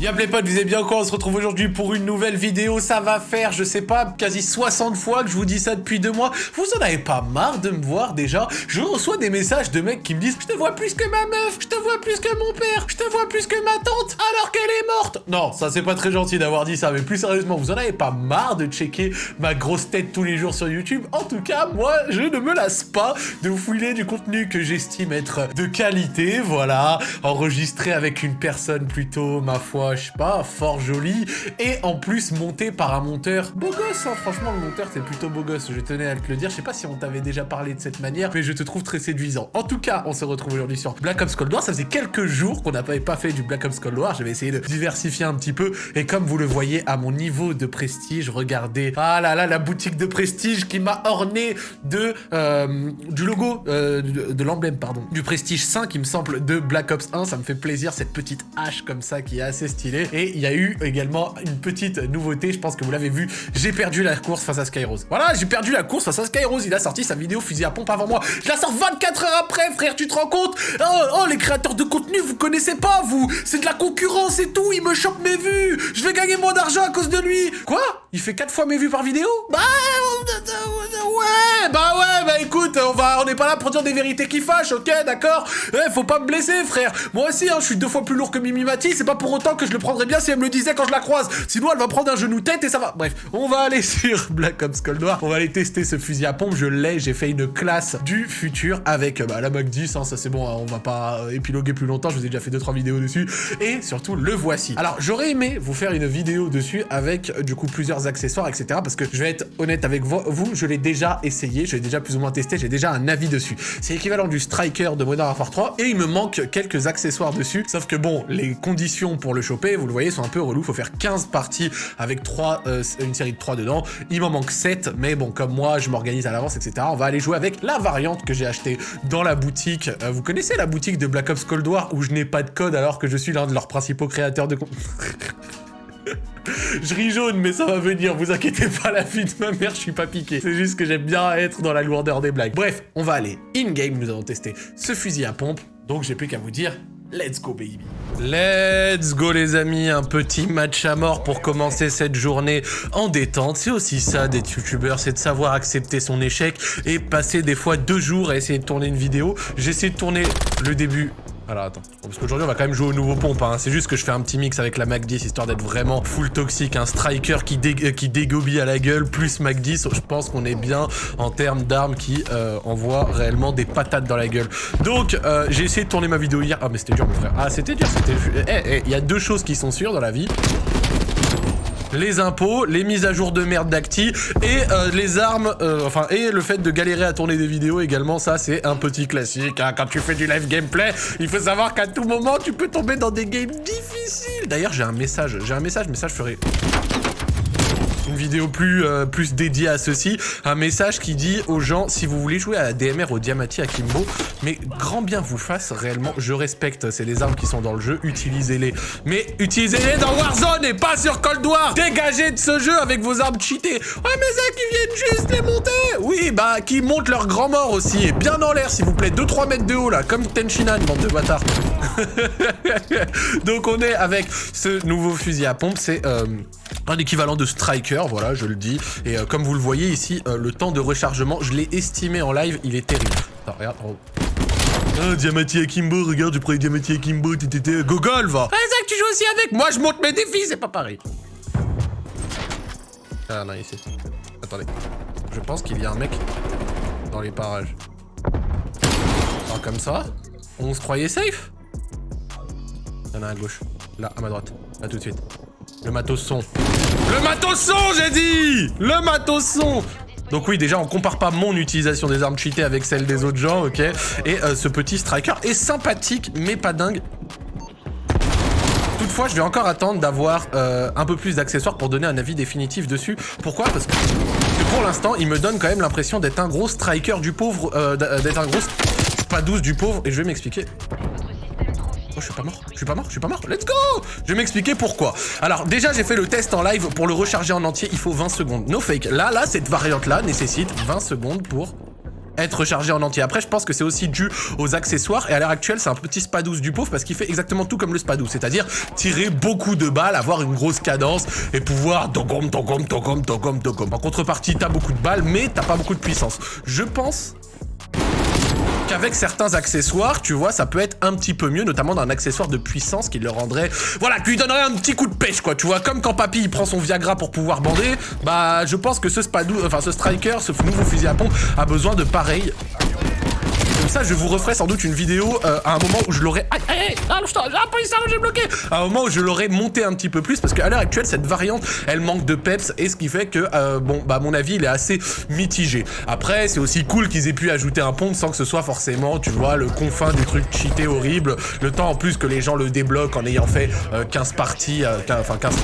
Y'a les potes, vous êtes bien quoi? On se retrouve aujourd'hui pour une nouvelle vidéo. Ça va faire, je sais pas, quasi 60 fois que je vous dis ça depuis deux mois. Vous en avez pas marre de me voir déjà? Je reçois des messages de mecs qui me disent Je te vois plus que ma meuf, je te vois plus que mon père, je te vois plus que ma tante, alors qu'elle est morte Non, ça c'est pas très gentil d'avoir dit ça, mais plus sérieusement, vous en avez pas marre de checker ma grosse tête tous les jours sur YouTube? En tout cas, moi, je ne me lasse pas de fouiller du contenu que j'estime être de qualité, voilà, enregistré avec une personne plutôt, ma foi, je sais pas, fort joli, et en plus monté par un monteur beau gosse, hein. franchement le monteur c'est plutôt beau gosse, je tenais à te le dire, je sais pas si on t'avait déjà parlé de cette manière, mais je te trouve très séduisant. En tout cas, on se retrouve aujourd'hui sur Black Ops Cold War, ça faisait quelques jours qu'on n'avait pas fait du Black Ops Cold War, j'avais essayé de diversifier un petit peu, et comme vous le voyez à mon niveau de prestige, regardez, ah là là, la boutique de prestige qui m'a orné de, euh, du logo, euh, de, l'emblème, pardon, du prestige 5, il me semble, de Black Ops 1, ça me fait plaisir, cette petite hache comme ça qui est assez et il y a eu également une petite nouveauté, je pense que vous l'avez vu, j'ai perdu la course face à Skyrose. Voilà, j'ai perdu la course face à Skyrose, il a sorti sa vidéo fusil à pompe avant moi. Je la sors 24 heures après, frère, tu te rends compte? Oh, oh, les créateurs de contenu, vous connaissez pas, vous. C'est de la concurrence et tout, il me chope mes vues. Je vais gagner moins d'argent à cause de lui. Quoi? Il fait 4 fois mes vues par vidéo? Bah... Ouais, bah ouais, bah écoute, on va, on n'est pas là pour dire des vérités qui fâchent, ok, d'accord? Eh, faut pas me blesser, frère Moi aussi, hein, je suis deux fois plus lourd que Mimi Mati, c'est pas pour autant que je le prendrais bien si elle me le disait quand je la croise. Sinon, elle va prendre un genou tête et ça va. Bref, on va aller sur Black Ops Cold War. On va aller tester ce fusil à pompe. Je l'ai. J'ai fait une classe du futur avec bah, la Mac 10. Hein, ça, c'est bon. Hein, on va pas euh, épiloguer plus longtemps. Je vous ai déjà fait 2-3 vidéos dessus. Et surtout, le voici. Alors, j'aurais aimé vous faire une vidéo dessus avec du coup plusieurs accessoires, etc. Parce que je vais être honnête avec vous. Je l'ai déjà essayé. Je l'ai déjà plus ou moins testé. J'ai déjà un avis dessus. C'est l'équivalent du Striker de Modern Warfare 3. Et il me manque quelques accessoires dessus. Sauf que bon, les conditions pour le choper, vous le voyez, sont un peu relou. Faut faire 15 parties avec 3, euh, une série de 3 dedans. Il m'en manque 7, mais bon, comme moi, je m'organise à l'avance, etc. On va aller jouer avec la variante que j'ai achetée dans la boutique. Euh, vous connaissez la boutique de Black Ops Cold War où je n'ai pas de code alors que je suis l'un de leurs principaux créateurs de... Je ris jaune, mais ça va venir, vous inquiétez pas, la fille de ma mère, je suis pas piqué. C'est juste que j'aime bien être dans la lourdeur des blagues. Bref, on va aller in-game, nous allons tester ce fusil à pompe, donc j'ai plus qu'à vous dire, Let's go baby Let's go les amis, un petit match à mort pour commencer cette journée en détente. C'est aussi ça d'être youtubeur, c'est de savoir accepter son échec et passer des fois deux jours à essayer de tourner une vidéo. J'essaie de tourner le début alors attends, parce qu'aujourd'hui on va quand même jouer au nouveau pompe, hein. c'est juste que je fais un petit mix avec la Mac 10 histoire d'être vraiment full toxique, un striker qui, dé dégobille à la gueule, plus Mac 10, je pense qu'on est bien en termes d'armes qui euh, envoient réellement des patates dans la gueule. Donc euh, j'ai essayé de tourner ma vidéo hier, ah mais c'était dur mon frère, ah c'était dur, c'était... Eh, eh, il y a deux choses qui sont sûres dans la vie, les impôts, les mises à jour de merde d'Acti et euh, les armes, euh, enfin, et le fait de galérer à tourner des vidéos également, ça c'est un petit classique. Hein. Quand tu fais du live gameplay, il faut savoir qu'à tout moment, tu peux tomber dans des games difficiles. D'ailleurs, j'ai un message, j'ai un message, mais ça je ferai une vidéo plus, euh, plus dédiée à ceci, un message qui dit aux gens, si vous voulez jouer à la DMR, au Diamati, à Kimbo, mais grand bien vous fasse, réellement, je respecte, c'est les armes qui sont dans le jeu, utilisez-les. Mais utilisez-les dans Warzone et pas sur Cold War. Dégagez de ce jeu avec vos armes cheatées. Ouais, mais ça qui viennent juste les monter. Oui, bah, qui montent leur grand mort aussi, et bien dans l'air, s'il vous plaît, 2-3 mètres de haut, là, comme Tenchinan, bande de bâtards. Donc on est avec ce nouveau fusil à pompe, c'est... Euh, un équivalent de striker, voilà, je le dis. Et euh, comme vous le voyez ici, euh, le temps de rechargement, je l'ai estimé en live, il est terrible. Attends, regarde, oh. Ah, Diamati Akimbo, regarde, tu prends Diamati Akimbo, t'étais Gogol, va Ah, Zach, tu joues aussi avec Moi, je monte mes défis, c'est pas pareil. Ah, non, ici. Attendez. Je pense qu'il y a un mec dans les parages. Alors, comme ça, on se croyait safe? Il y en a un à gauche. Là, à ma droite. Là, tout de suite. Le matos son. Le matos son, j'ai dit Le matos son donc oui, déjà, on compare pas mon utilisation des armes cheatées avec celle des autres gens, ok? Et euh, ce petit striker est sympathique, mais pas dingue. Toutefois, je vais encore attendre d'avoir euh, un peu plus d'accessoires pour donner un avis définitif dessus. Pourquoi? Parce que, pour l'instant, il me donne quand même l'impression d'être un gros striker du pauvre, euh, d'être un gros pas douce du pauvre, et je vais m'expliquer. Oh, je suis pas mort. Je suis pas mort. Je suis pas mort. Let's go Je vais m'expliquer pourquoi. Alors, déjà, j'ai fait le test en live. Pour le recharger en entier, il faut 20 secondes. No fake. Là, là, cette variante-là nécessite 20 secondes pour être chargé en entier. Après, je pense que c'est aussi dû aux accessoires, et à l'heure actuelle, c'est un petit Spadous du pauvre, parce qu'il fait exactement tout comme le Spadou, c'est-à-dire tirer beaucoup de balles, avoir une grosse cadence, et pouvoir dogom, dogom, dogom, dogom. En contrepartie, t'as beaucoup de balles, mais t'as pas beaucoup de puissance. Je pense qu'avec certains accessoires, tu vois, ça peut être un petit peu mieux, notamment d'un accessoire de puissance qui le rendrait... Voilà, qui lui donnerait un petit coup de pêche, quoi, tu vois. Comme quand Papy, il prend son Viagra pour pouvoir bander, bah, je pense que ce Spadou, enfin, ce Striker, ce nouveau fusil à pompe, a besoin de pareil ça, je vous referai sans doute une vidéo euh, à un moment où je aïe, aïe, ah, j'ai bloqué À un moment où je l'aurais monté un petit peu plus, parce qu'à l'heure actuelle, cette variante, elle manque de peps, et ce qui fait que, euh, bon, bah, mon avis, il est assez mitigé. Après, c'est aussi cool qu'ils aient pu ajouter un pont sans que ce soit forcément, tu vois, le confin du truc cheaté horrible, le temps en plus que les gens le débloquent en ayant fait 15 euh, parties, enfin 15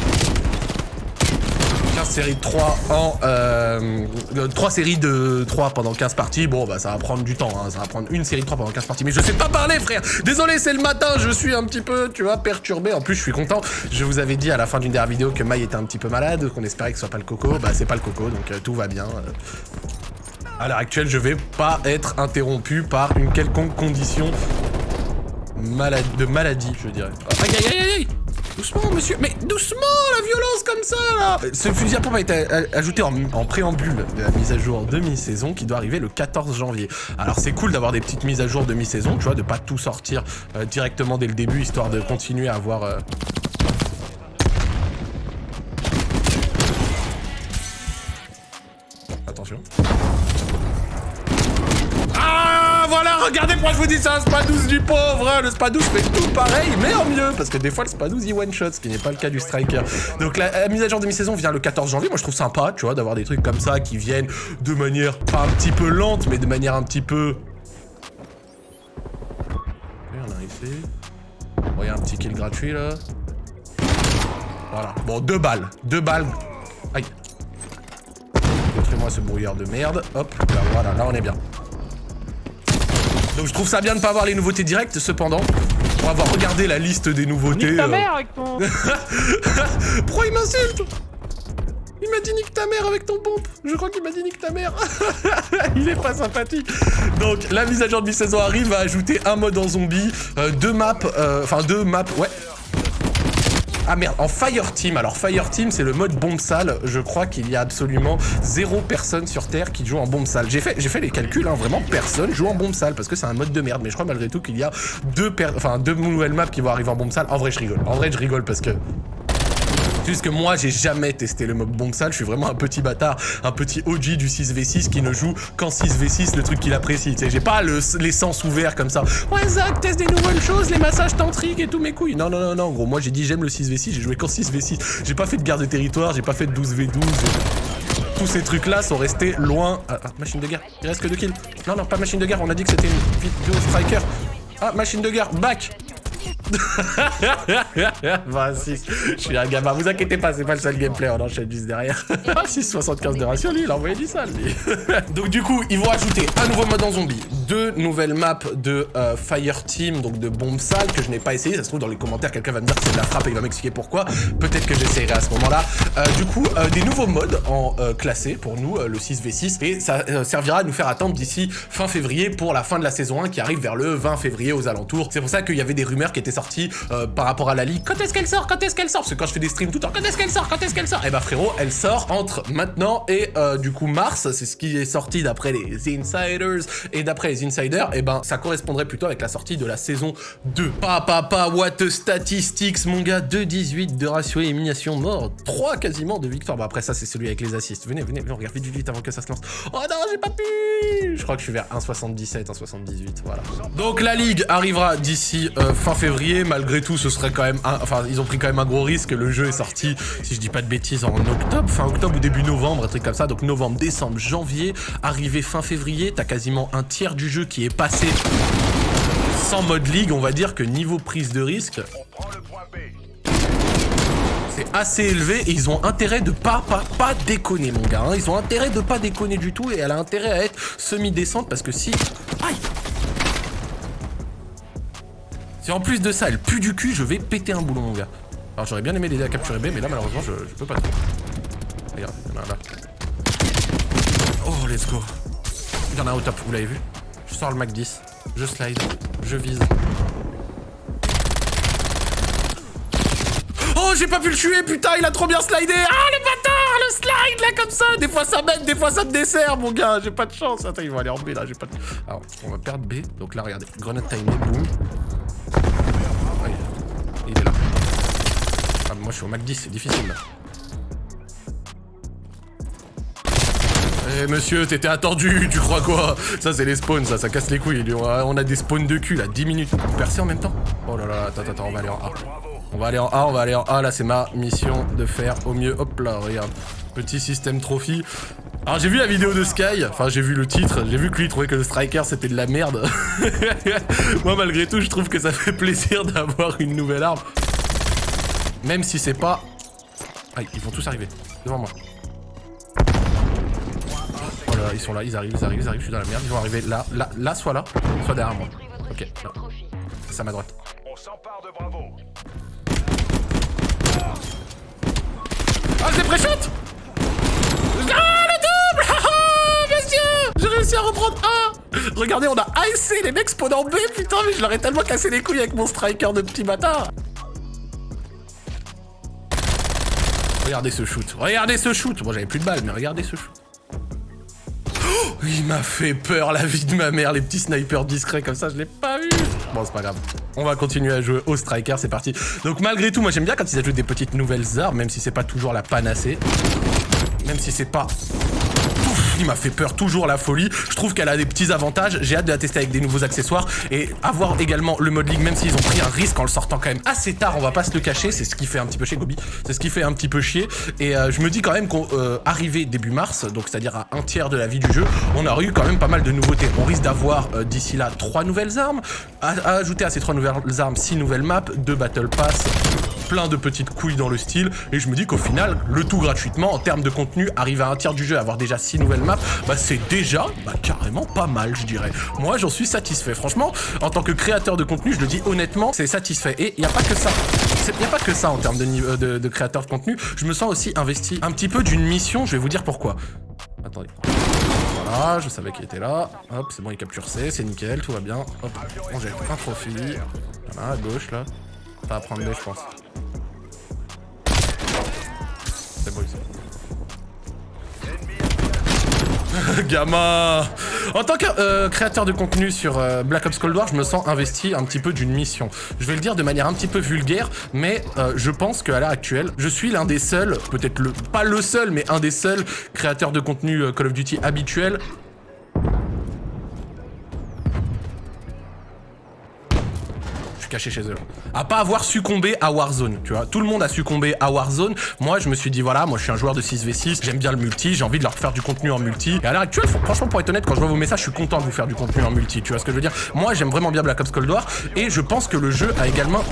série de 3 en... Euh, 3 séries de 3 pendant 15 parties. Bon, bah ça va prendre du temps, hein. ça va prendre une série de 3 pendant 15 parties. Mais je sais pas parler, frère Désolé, c'est le matin, je suis un petit peu, tu vois, perturbé. En plus, je suis content. Je vous avais dit à la fin d'une dernière vidéo que Maï était un petit peu malade, qu'on espérait que ce soit pas le coco. Bah, c'est pas le coco, donc euh, tout va bien. À l'heure actuelle, je vais pas être interrompu par une quelconque condition de maladie, je dirais. aïe, aïe, aïe, aïe Doucement, monsieur Mais doucement, la violence comme ça, là Ce fusil à pompe a été ajouté en, préambule de la mise à jour demi-saison qui doit arriver le 14 janvier. Alors, c'est cool d'avoir des petites mises à jour demi-saison, tu vois, de pas tout sortir euh, directement dès le début, histoire de continuer à avoir... Euh, attention. Regardez pourquoi je vous dis ça, un Spadous du pauvre hein. Le Spadous fait tout pareil, mais en mieux Parce que des fois, le Spadous, il one-shot, ce qui n'est pas le cas du Striker. Donc la, mise à jour de mi-saison vient le 14 janvier. Moi, je trouve sympa, tu vois, d'avoir des trucs comme ça qui viennent de manière pas un petit peu lente, mais de manière un petit peu... on a ici. Bon, y a un petit kill gratuit, là. Voilà. Bon, deux balles. Deux balles. Aïe. Montrez-moi ce brouillard de merde. Hop, là, voilà, là, on est bien. Donc je trouve ça bien de ne pas avoir les nouveautés directes, cependant. Pour avoir regardé la liste des nouveautés... Nique ta euh. mère avec ton... Pourquoi il m'insulte? Il m'a dit nique ta mère avec ton pompe. Je crois qu'il m'a dit nique ta mère. Il est pas sympathique. Donc la mise à jour de mi-saison arrive à ajouter un mode en zombie, euh, deux maps, euh, enfin deux maps, ouais, ah merde, en Fire Team. Alors Fire Team, c'est le mode bombe sale. Je crois qu'il y a absolument zéro personne sur Terre qui joue en bombe sale. J'ai fait, fait les calculs, hein, vraiment personne joue en bombe sale parce que c'est un mode de merde. Mais je crois malgré tout qu'il y a deux, enfin, deux nouvelles maps qui vont arriver en bombe sale. En vrai, je rigole. En vrai, je rigole parce que juste que moi, j'ai jamais testé le mob sale. Je suis vraiment un petit bâtard, un petit OG du 6v6 qui ne joue qu'en 6v6, le truc qu'il apprécie. J'ai pas le, les sens ouverts comme ça. Ouais, Zach, teste des nouvelles choses, les massages tantriques et tout mes couilles. Non, non, non, non, gros. Moi, j'ai dit j'aime le 6v6, j'ai joué qu'en 6v6. J'ai pas fait de guerre de territoire, j'ai pas fait de 12v12. Tous ces trucs-là sont restés loin. Ah, ah, machine de guerre. Il reste que deux kills. Non, non, pas machine de guerre. On a dit que c'était une vidéo striker. Ah, machine de guerre. Back. bah je suis un gamin. Vous inquiétez pas, c'est pas le seul gameplay, on enchaîne juste derrière. ah 6,75 de ratio, lui, il a envoyé du sale, lui. donc du coup, ils vont ajouter un nouveau mode en zombie, deux nouvelles maps de euh, Fire Team, donc de bombes sales, que je n'ai pas essayé. Ça se trouve, dans les commentaires, quelqu'un va me dire que c'est de la frappe et il va m'expliquer pourquoi. Peut-être que j'essayerai à ce moment-là. Euh, du coup, euh, des nouveaux modes en classé pour nous, le 6v6, et ça servira à nous faire attendre d'ici fin février pour la fin de la saison 1 qui arrive vers le 20 février aux alentours. C'est pour ça qu'il y avait des rumeurs qui étaient sorties par rapport à la ligue. Quand est-ce qu'elle sort? Quand est-ce qu'elle sort? Parce que quand je fais des streams tout le temps, quand est-ce qu'elle sort? Quand est-ce qu'elle sort? Eh bah frérot, elle sort entre maintenant et du coup mars. C'est ce qui est sorti d'après les insiders et d'après les insiders et eh ben ça correspondrait plutôt avec la sortie de la saison 2. Pa pa pa, what statistics mon gars, 2-18 de ratio élimination mort, 3 quasiment de victoire. Bon après ça c'est celui avec les assists. Venez, venez, venez, on regarde vite, vite, vite avant que ça se lance. Oh non, j'ai pas pu Je crois que je suis vers 1,77, 1,78, voilà. Donc la ligue arrivera d'ici euh, fin février, malgré tout ce serait quand même, enfin ils ont pris quand même un gros risque, le jeu est sorti, si je dis pas de bêtises, en octobre, fin octobre ou début novembre, un truc comme ça, donc novembre, décembre, janvier, arrivé fin février, t'as quasiment un tiers du jeu qui est pas sans mode ligue, on va dire que niveau prise de risque, c'est assez élevé et ils ont intérêt de pas, pas, pas déconner, mon gars. Hein. Ils ont intérêt de pas déconner du tout et elle a intérêt à être semi-décente parce que si... Aïe Si en plus de ça, elle pue du cul, je vais péter un boulon, mon gars. Alors j'aurais bien aimé l'aider à capturer B, mais là, malheureusement, je, je peux pas. Regarde, il a là. Oh, let's go. Il y en a un au top, vous l'avez vu Je sors le Mac 10, je slide, je vise. Oh, j'ai pas pu le tuer, putain, il a trop bien slidé Ah, le bâtard, le slide, là, comme ça Des fois, ça m'aide, des fois, ça me dessert, mon gars J'ai pas de chance. Attends, ils vont aller en B, là, j'ai pas de... Alors, on va perdre B. Donc là, regardez, grenade timée, boum. il est là. Ah, moi, je suis au Mac 10, c'est difficile, là. Eh monsieur, t'étais attendu, tu crois quoi? Ça c'est les spawns, ça, casse les couilles. On a des spawns de cul là, 10 minutes. Percer en même temps Oh là là, attends, attends, on va aller en A. On va aller en A, on va aller en A, là c'est ma mission de faire au mieux. Hop là, regarde. Petit système trophy. Alors j'ai vu la vidéo de Sky, enfin j'ai vu le titre, j'ai vu que lui trouvait que le striker c'était de la merde. Moi malgré tout je trouve que ça fait plaisir d'avoir une nouvelle arme. Même si c'est pas... Ah, ils vont tous arriver, devant moi ils sont là, ils arrivent, ils arrivent, ils arrivent, je suis dans la merde. Ils vont arriver là, là, là, soit là, soit derrière moi. Ok, là. C'est à ma droite. On s'empare de Bravo. Ah, c'est pré-shot Ah, le double Ah, monsieur J'ai réussi à reprendre un Regardez, on a ASC, les mecs spawn en B, putain, mais je leur ai tellement cassé les couilles avec mon striker de petit bâtard Regardez ce shoot, regardez ce shoot Bon, j'avais plus de balles, mais regardez ce shoot. Il m'a fait peur la vie de ma mère, les petits snipers discrets comme ça, je l'ai pas vu. Bon, c'est pas grave. On va continuer à jouer au striker, c'est parti. Donc malgré tout, moi j'aime bien quand ils ajoutent des petites nouvelles armes, même si c'est pas toujours la panacée. Même si c'est pas il m'a fait peur, toujours la folie. Je trouve qu'elle a des petits avantages. J'ai hâte de la tester avec des nouveaux accessoires et avoir également le mode ligue, même s'ils ont pris un risque en le sortant quand même assez tard, on va pas se le cacher. C'est ce qui fait un petit peu chier, Gobi. C'est ce qui fait un petit peu chier. Et euh, je me dis quand même qu'on euh, début mars, donc c'est-à-dire à un tiers de la vie du jeu, on a eu quand même pas mal de nouveautés. On risque d'avoir euh, d'ici là trois nouvelles armes, à, ajouter à ces trois nouvelles armes six nouvelles maps, deux battle pass, plein de petites couilles dans le style. Et je me dis qu'au final, le tout gratuitement, en termes de contenu, arriver à un tiers du jeu, avoir déjà six nouvelles maps, bah c'est déjà bah, carrément pas mal, je dirais. Moi, j'en suis satisfait. Franchement, en tant que créateur de contenu, je le dis honnêtement, c'est satisfait. Et il n'y a pas que ça. Il n'y a pas que ça en termes de, de, créateur de contenu. Je me sens aussi investi un petit peu d'une mission. Je vais vous dire pourquoi. Attendez. Voilà, je savais qu'il était là. Hop, c'est bon, il capture C, c'est nickel, tout va bien. Hop, on jette un profil. Voilà, à gauche, là. Ça va prendre B, je pense. C'est bon, ici. Gamin En tant que euh, créateur de contenu sur euh, Black Ops Cold War, je me sens investi un petit peu d'une mission. Je vais le dire de manière un petit peu vulgaire, mais euh, je pense qu'à l'heure actuelle, je suis l'un des seuls, peut-être le pas le seul, mais un des seuls créateurs de contenu Call of Duty habituel chez eux. À pas avoir succombé à Warzone, tu vois. Tout le monde a succombé à Warzone. Moi, je me suis dit, voilà, moi, je suis un joueur de 6v6, j'aime bien le multi, j'ai envie de leur faire du contenu en multi. Et à l'heure actuelle, franchement, pour être honnête, quand je vois vos messages, je suis content de vous faire du contenu en multi, tu vois ce que je veux dire. Moi, j'aime vraiment bien Black Ops Cold War, et je pense que le jeu a également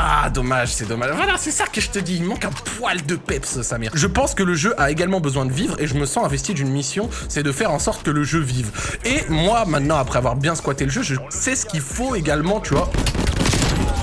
Ah, dommage, c'est dommage. Voilà, c'est ça que je te dis. Il manque un poil de peps, Samir. Je pense que le jeu a également besoin de vivre et je me sens investi d'une mission, c'est de faire en sorte que le jeu vive. Et moi, maintenant, après avoir bien squatté le jeu, je sais ce qu'il faut également, tu vois,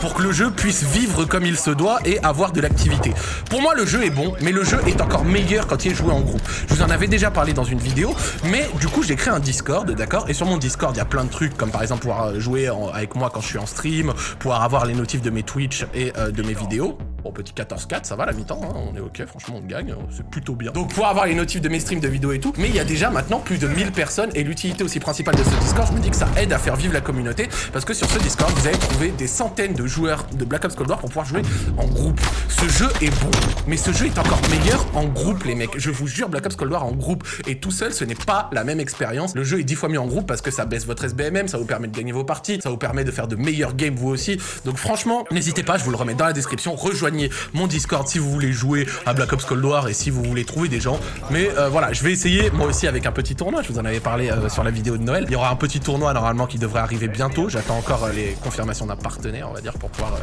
pour que le jeu puisse vivre comme il se doit et avoir de l'activité. Pour moi, le jeu est bon, mais le jeu est encore meilleur quand il est joué en groupe. Je vous en avais déjà parlé dans une vidéo, mais du coup, j'ai créé un Discord, d'accord? Et sur mon Discord, il y a plein de trucs, comme par exemple pouvoir jouer avec moi quand je suis en stream, pouvoir avoir les notifs de mes Twitch et euh, de mes vidéos. Bon, petit 14-4, ça va la mi-temps, hein, on est ok, franchement, on gagne, c'est plutôt bien. Donc, pour avoir les notifs de mes streams, de vidéos et tout, mais il y a déjà maintenant plus de 1000 personnes, et l'utilité aussi principale de ce Discord, je me dis que ça aide à faire vivre la communauté, parce que sur ce Discord, vous allez trouver des centaines de joueurs de Black Ops Cold War pour pouvoir jouer en groupe. Ce jeu est bon, mais ce jeu est encore meilleur en groupe, les mecs. Je vous jure, Black Ops Cold War en groupe, et tout seul, ce n'est pas la même expérience. Le jeu est 10 fois mieux en groupe parce que ça baisse votre SBMM, ça vous permet de gagner vos parties, ça vous permet de faire de meilleurs games vous aussi. Donc franchement, n'hésitez pas, je vous le remets dans la description, rejoignez mon Discord si vous voulez jouer à Black Ops Cold War et si vous voulez trouver des gens. Mais euh, voilà, je vais essayer moi aussi avec un petit tournoi. Je vous en avais parlé euh, sur la vidéo de Noël. Il y aura un petit tournoi normalement qui devrait arriver bientôt. J'attends encore euh, les confirmations d'un partenaire, on va dire, pour pouvoir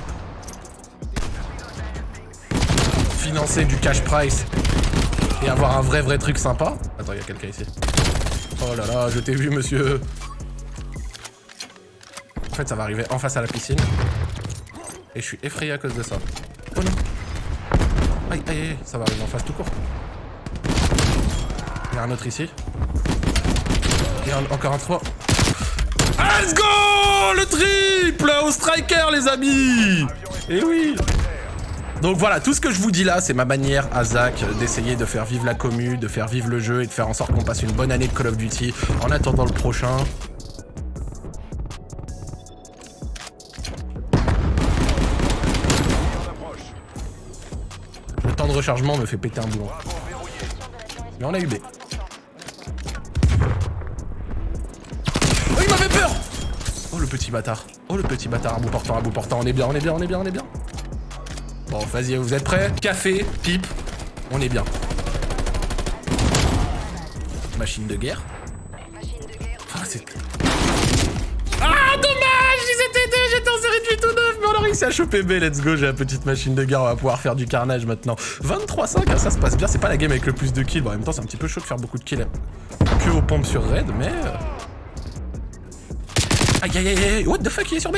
financer du cash price et avoir un vrai vrai truc sympa. Attends, il y a quelqu'un ici. Oh là là, je t'ai vu, monsieur. En fait, ça va arriver en face à la piscine. Et je suis effrayé à cause de ça. Aïe, aïe, aïe, ça va arriver en face tout court. Il y a un autre ici. Et encore un 3. Let's go Le triple Au striker, les amis Et oui donc voilà, tout ce que je vous dis là, c'est ma manière à Zach d'essayer de faire vivre la commu, de faire vivre le jeu et de faire en sorte qu'on passe une bonne année de Call of Duty en attendant le prochain. Rechargement me fait péter un boulon. Mais on a eu B. Oh, il m'avait peur Oh, le petit bâtard. Oh, le petit bâtard. À bout portant, à bout portant. On est bien, on est bien, on est bien, on est bien. Bon, vas-y, vous êtes prêts? Café, pipe, on est bien. Machine de guerre. Ah. Ah, dommage Ils étaient deux, j'étais en série de 8 ou 9, mais on a réussi à choper B, let's go, j'ai la petite machine de guerre, on va pouvoir faire du carnage maintenant. 23-5, hein, ça se passe bien, c'est pas la game avec le plus de kills, bon, en même temps c'est un petit peu chaud de faire beaucoup de kills que aux pompes sur raid, mais... Aïe aïe aïe aïe, what the fuck, il est sur B.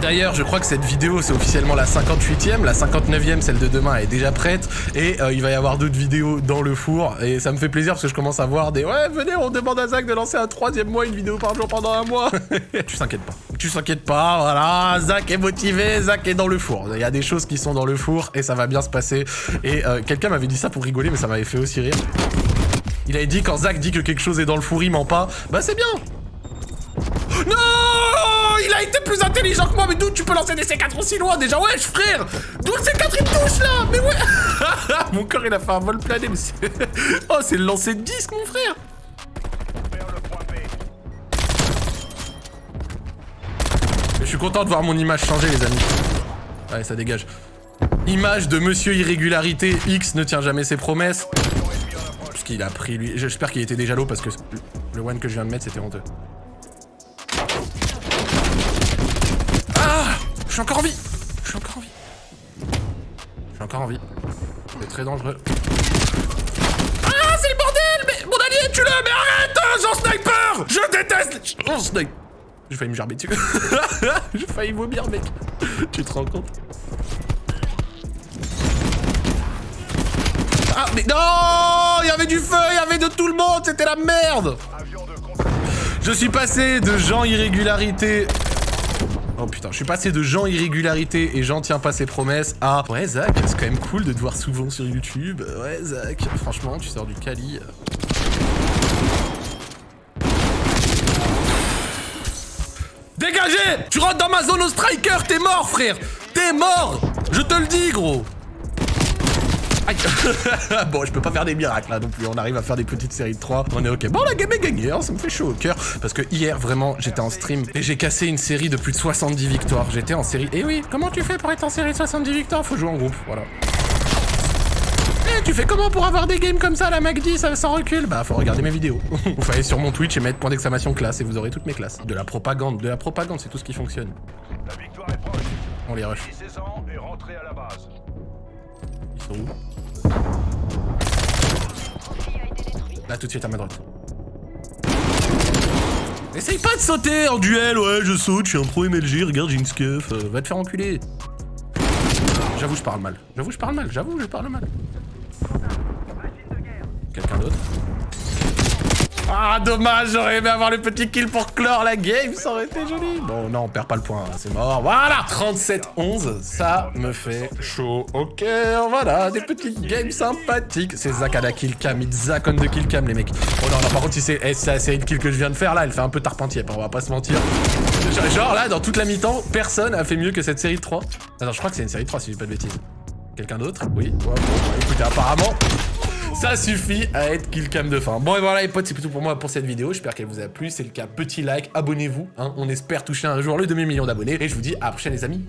D'ailleurs, je crois que cette vidéo, c'est officiellement la 58ème, la 59ème, celle de demain, est déjà prête, et euh, il va y avoir d'autres vidéos dans le four, et ça me fait plaisir parce que je commence à voir des « Ouais, venez, on demande à Zach de lancer un troisième mois, une vidéo par jour pendant un mois !» Tu t'inquiètes pas, tu t'inquiètes pas, voilà, Zach est motivé, Zach est dans le four. Il y a des choses qui sont dans le four, et ça va bien se passer, et euh, quelqu'un m'avait dit ça pour rigoler, mais ça m'avait fait aussi rire. Il avait dit, quand Zach dit que quelque chose est dans le four, il ment pas, bah c'est bien non Il a été plus intelligent que moi, mais d'où tu peux lancer des C4 aussi loin déjà? Wesh frère D'où le C4 il touche là? Mais ouais Mon corps il a fait un vol plané, mais c'est... Oh c'est le lancer de disque mon frère Je suis content de voir mon image changer les amis. Ouais ça dégage. Image de Monsieur Irrégularité, X ne tient jamais ses promesses. Parce qu'il a pris lui... J'espère qu'il était déjà low parce que le one que je viens de mettre c'était honteux. Ah Je suis encore en vie Je suis encore en vie. Je suis encore en vie. C'est très dangereux. Ah c'est le bordel Mais mon allié tue-le Mais arrête hein, Jean Sniper Je déteste Jean Sniper J'ai failli me gerber dessus. J'ai failli vomir mec. Tu te rends compte? Ah mais non Il y avait du feu, il y avait de tout le monde, c'était la merde Je suis passé de gens irrégularité Oh putain, je suis passé de gens irrégularité et Jean tient pas ses promesses à Ouais Zach, c'est quand même cool de te voir souvent sur YouTube. Ouais Zach, franchement, tu sors du Cali. Dégagez Tu rentres dans ma zone au striker, t'es mort frère T'es mort Je te le dis gros Aïe Bon, je peux pas faire des miracles là non plus, on arrive à faire des petites séries de 3, on est ok. Bon, la game est gagnée, hein, ça me fait chaud au cœur, parce que hier, vraiment, j'étais en stream et j'ai cassé une série de plus de 70 victoires. J'étais en série... Et oui, comment tu fais pour être en série de 70 victoires? Faut jouer en groupe, voilà. Eh, tu fais comment pour avoir des games comme ça, la MacD, ça sans recul Bah, faut regarder mes vidéos. Vous faut aller sur mon Twitch et mettre point d'exclamation classe et vous aurez toutes mes classes. De la propagande, de la propagande, c'est tout ce qui fonctionne. La victoire est proche. On les rush. 16 ans et rentré à la base. Ils sont où? Là, tout de suite à ma droite. Essaye pas de sauter en duel, ouais, je saute, je suis un pro MLG, regarde, j'ai une scuff, euh, va te faire enculer. J'avoue, je parle mal. J'avoue, je parle mal. J'avoue, je parle mal. Quelqu'un d'autre? Ah, dommage, j'aurais aimé avoir le petit kill pour clore la game, ça aurait été joli. Bon, non, on perd pas le point, hein, c'est mort. Voilà 37-11, ça me fait chaud. Ok, voilà, des petites games sympathiques. C'est Zach à la killcam, it's Zach on the killcam, les mecs. Oh non, non, par contre, si c'est eh, de kills que je viens de faire, là, elle fait un peu tarpentier, on va pas se mentir. Genre, là, dans toute la mi-temps, personne a fait mieux que cette série de 3. Attends, je crois que c'est une série de 3, si je dis pas de bêtises. Quelqu'un d'autre? Oui. Bon, bah, écoutez, apparemment... Ça suffit à être killcam de fin. Bon et voilà les potes, c'est tout pour moi pour cette vidéo. J'espère qu'elle vous a plu. C'est le cas, petit like, abonnez-vous. Hein. On espère toucher un jour le demi-million d'abonnés. Et je vous dis à la prochaine les amis.